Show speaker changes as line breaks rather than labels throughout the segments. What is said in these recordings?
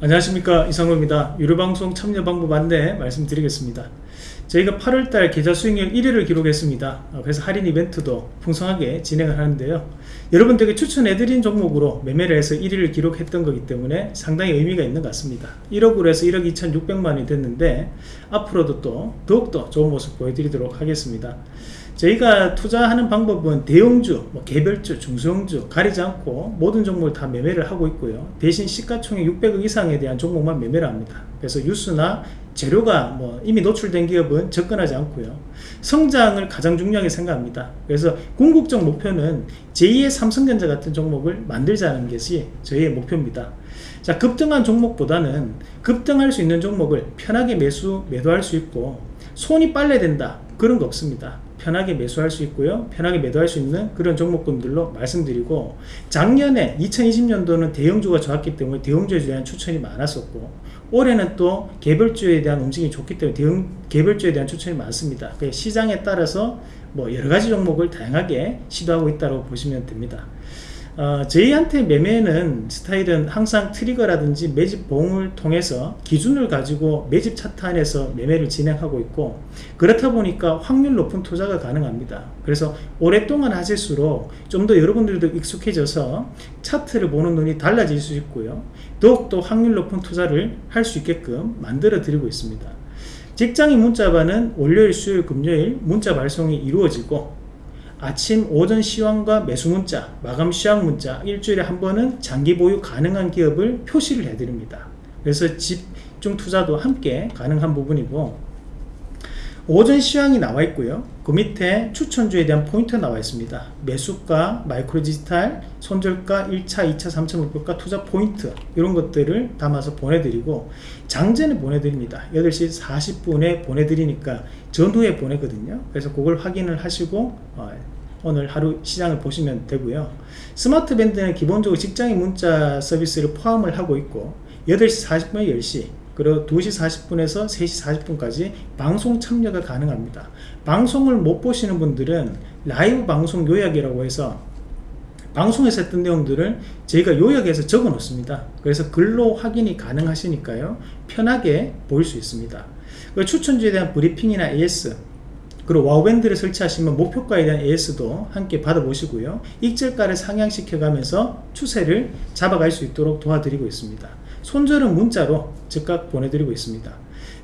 안녕하십니까. 이상호입니다. 유료방송 참여 방법 안내 말씀드리겠습니다. 저희가 8월달 계좌 수익률 1위를 기록했습니다. 그래서 할인 이벤트도 풍성하게 진행을 하는데요. 여러분들에게 추천해드린 종목으로 매매를 해서 1위를 기록했던 거기 때문에 상당히 의미가 있는 것 같습니다. 1억으로 해서 1억 2600만원이 됐는데 앞으로도 또 더욱더 좋은 모습 보여드리도록 하겠습니다 저희가 투자하는 방법은 대형주, 뭐 개별주, 중소형주 가리지 않고 모든 종목을 다 매매를 하고 있고요. 대신 시가총액 600억 이상에 대한 종목만 매매를 합니다. 그래서 뉴스나 재료가 뭐 이미 노출된 기업은 접근하지 않고요. 성장을 가장 중요하게 생각합니다. 그래서 궁극적 목표는 제2의 삼성전자 같은 종목을 만들자는 것이 저희의 목표입니다. 자 급등한 종목보다는 급등할 수 있는 종목을 편하게 매수 매도할 수 있고 손이 빨래된다 그런 거 없습니다. 편하게 매수할 수 있고요. 편하게 매도할 수 있는 그런 종목군들로 말씀드리고 작년에 2020년도는 대형주가 좋았기 때문에 대형주에 대한 추천이 많았었고 올해는 또 개별주에 대한 움직임이 좋기 때문에 대형 개별주에 대한 추천이 많습니다. 시장에 따라서 뭐 여러가지 종목을 다양하게 시도하고 있다고 보시면 됩니다 어, 저희한테 매매는 스타일은 항상 트리거라든지 매집 봉을 통해서 기준을 가지고 매집 차트 안에서 매매를 진행하고 있고 그렇다 보니까 확률 높은 투자가 가능합니다. 그래서 오랫동안 하실수록 좀 더 여러분들도 익숙해져서 차트를 보는 눈이 달라질 수 있고요. 더욱더 확률 높은 투자를 할 수 있게끔 만들어 드리고 있습니다. 직장인 문자반은 월요일 수요일 금요일 문자 발송이 이루어지고 아침 오전 시황과 매수 문자 마감 시황 문자 일주일에 한 번은 장기 보유 가능한 기업을 표시를 해드립니다. 그래서 집중 투자도 함께 가능한 부분이고 오전 시황이 나와 있고요. 그 밑에 추천주에 대한 포인트 나와 있습니다. 매수가 마이크로 디지털 손절가 1차 2차 3차 목표가 투자 포인트 이런 것들을 담아서 보내드리고 장전에 보내드립니다. 8시 40분에 보내드리니까 전후에 보내거든요. 그래서 그걸 확인을 하시고 어, 오늘 하루 시장을 보시면 되고요. 스마트 밴드는 기본적으로 직장인 문자 서비스를 포함을 하고 있고 8시 40분에 10시 그리고 2시 40분에서 3시 40분까지 방송 참여가 가능합니다. 방송을 못 보시는 분들은 라이브 방송 요약이라고 해서 방송에서 했던 내용들을 저희가 요약해서 적어 놓습니다. 그래서 글로 확인이 가능하시니까요. 편하게 볼 수 있습니다. 추천주에 대한 브리핑이나 AS 그리고 와우밴드를 설치하시면 목표가에 대한 AS도 함께 받아보시고요. 익절가를 상향시켜 가면서 추세를 잡아갈 수 있도록 도와드리고 있습니다 손절은 문자로 즉각 보내드리고 있습니다.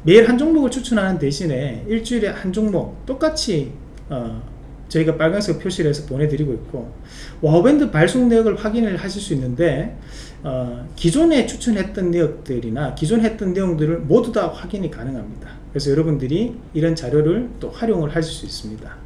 매일 한 종목을 추천하는 대신에 일주일에 한 종목 똑같이 어, 저희가 빨간색 표시를 해서 보내드리고 있고 와우밴드 발송 내역을 확인을 하실 수 있는데 어, 기존에 추천했던 내역들이나 기존 했던 내용들을 모두 다 확인이 가능합니다. 그래서 여러분들이 이런 자료를 또 활용을 하실 수 있습니다.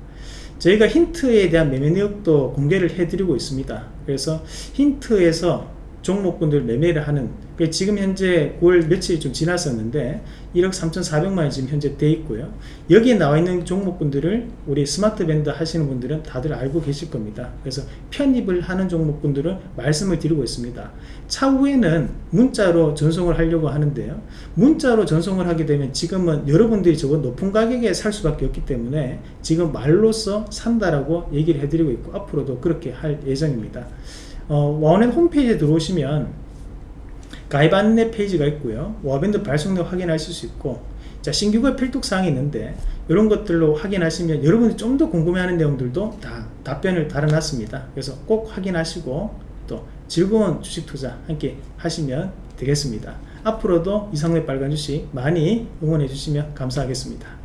저희가 힌트에 대한 매매 내역도 공개를 해드리고 있습니다. 그래서 힌트에서 종목군들 매매를 하는 지금 현재 9월 며칠이 좀 지났었는데 1억 3,400만원이 지금 현재 돼 있고요. 여기에 나와 있는 종목군들을 우리 스마트 밴드 하시는 분들은 다들 알고 계실 겁니다. 그래서 편입을 하는 종목군들은 말씀을 드리고 있습니다. 차후에는 문자로 전송을 하려고 하는데요. 문자로 전송을 하게 되면 지금은 여러분들이 저거 높은 가격에 살 수밖에 없기 때문에 지금 말로써 산다라고 얘기를 해드리고 있고 앞으로도 그렇게 할 예정입니다 어, 와우넷 홈페이지에 들어오시면 가입 안내 페이지가 있고요. 와우밴드 발송도 확인하실 수 있고 자 신규가 필독사항이 있는데 이런 것들로 확인하시면 여러분이 좀 더 궁금해하는 내용들도 다 답변을 달아놨습니다. 그래서 꼭 확인하시고 또 즐거운 주식 투자 함께 하시면 되겠습니다. 앞으로도 이상의 빨간 주식 많이 응원해 주시면 감사하겠습니다